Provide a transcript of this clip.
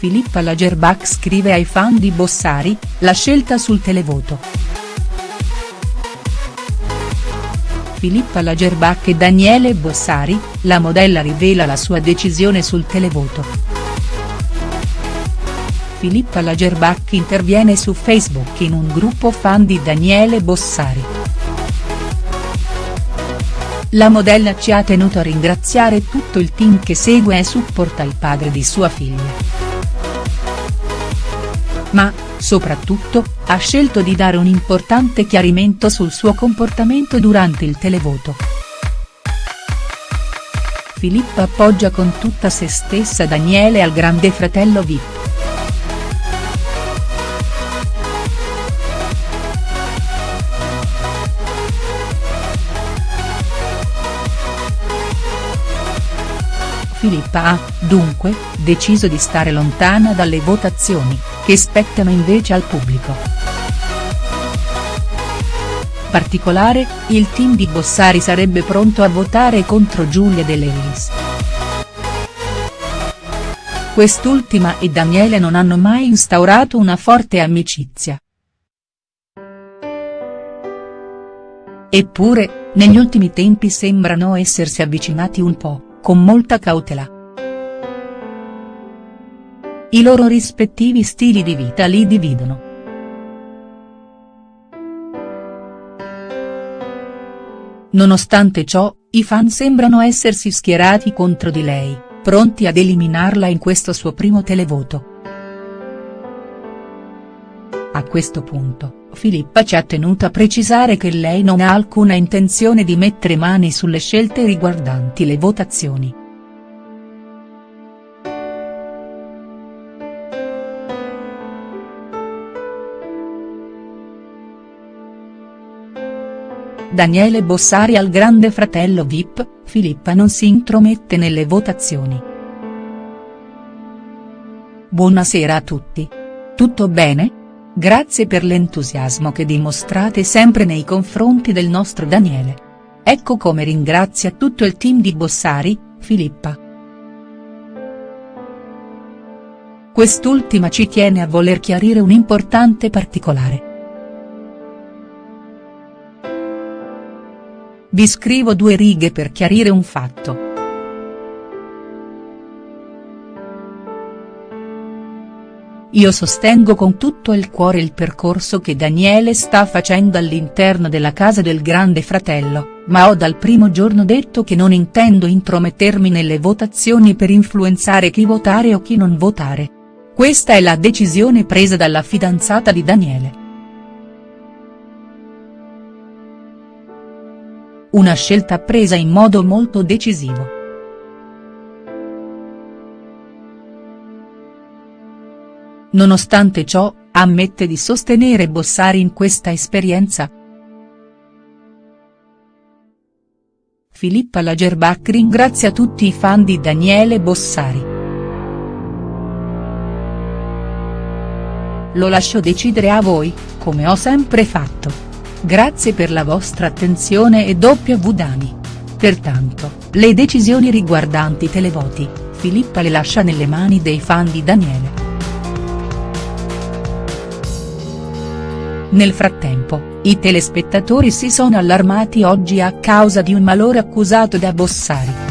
Filippa Lagerbach scrive ai fan di Bossari, la scelta sul televoto. Filippa Lagerbach e Daniele Bossari, la modella rivela la sua decisione sul televoto. Filippa Lagerbach interviene su Facebook in un gruppo fan di Daniele Bossari. La modella ci ha tenuto a ringraziare tutto il team che segue e supporta il padre di sua figlia ma, soprattutto, ha scelto di dare un importante chiarimento sul suo comportamento durante il televoto. Filippa appoggia con tutta se stessa Daniele al grande fratello Vip. Filippa ha, dunque, deciso di stare lontana dalle votazioni, che spettano invece al pubblico. Particolare, il team di Bossari sarebbe pronto a votare contro Giulia De Lellis. Quest'ultima e Daniele non hanno mai instaurato una forte amicizia. Eppure, negli ultimi tempi sembrano essersi avvicinati un po' con molta cautela. I loro rispettivi stili di vita li dividono. Nonostante ciò, i fan sembrano essersi schierati contro di lei, pronti ad eliminarla in questo suo primo televoto. A questo punto, Filippa ci ha tenuto a precisare che lei non ha alcuna intenzione di mettere mani sulle scelte riguardanti le votazioni. Daniele Bossari al grande fratello Vip, Filippa non si intromette nelle votazioni. Buonasera a tutti. Tutto bene?. Grazie per l'entusiasmo che dimostrate sempre nei confronti del nostro Daniele. Ecco come ringrazia tutto il team di Bossari, Filippa. Quest'ultima ci tiene a voler chiarire un importante particolare. Vi scrivo due righe per chiarire un fatto. Io sostengo con tutto il cuore il percorso che Daniele sta facendo all'interno della casa del grande fratello, ma ho dal primo giorno detto che non intendo intromettermi nelle votazioni per influenzare chi votare o chi non votare. Questa è la decisione presa dalla fidanzata di Daniele. Una scelta presa in modo molto decisivo. Nonostante ciò, ammette di sostenere Bossari in questa esperienza. Filippa Lagerbach ringrazia tutti i fan di Daniele Bossari. Lo lascio decidere a voi, come ho sempre fatto. Grazie per la vostra attenzione e W Dani. Pertanto, le decisioni riguardanti televoti, Filippa le lascia nelle mani dei fan di Daniele. Nel frattempo, i telespettatori si sono allarmati oggi a causa di un malore accusato da Bossari.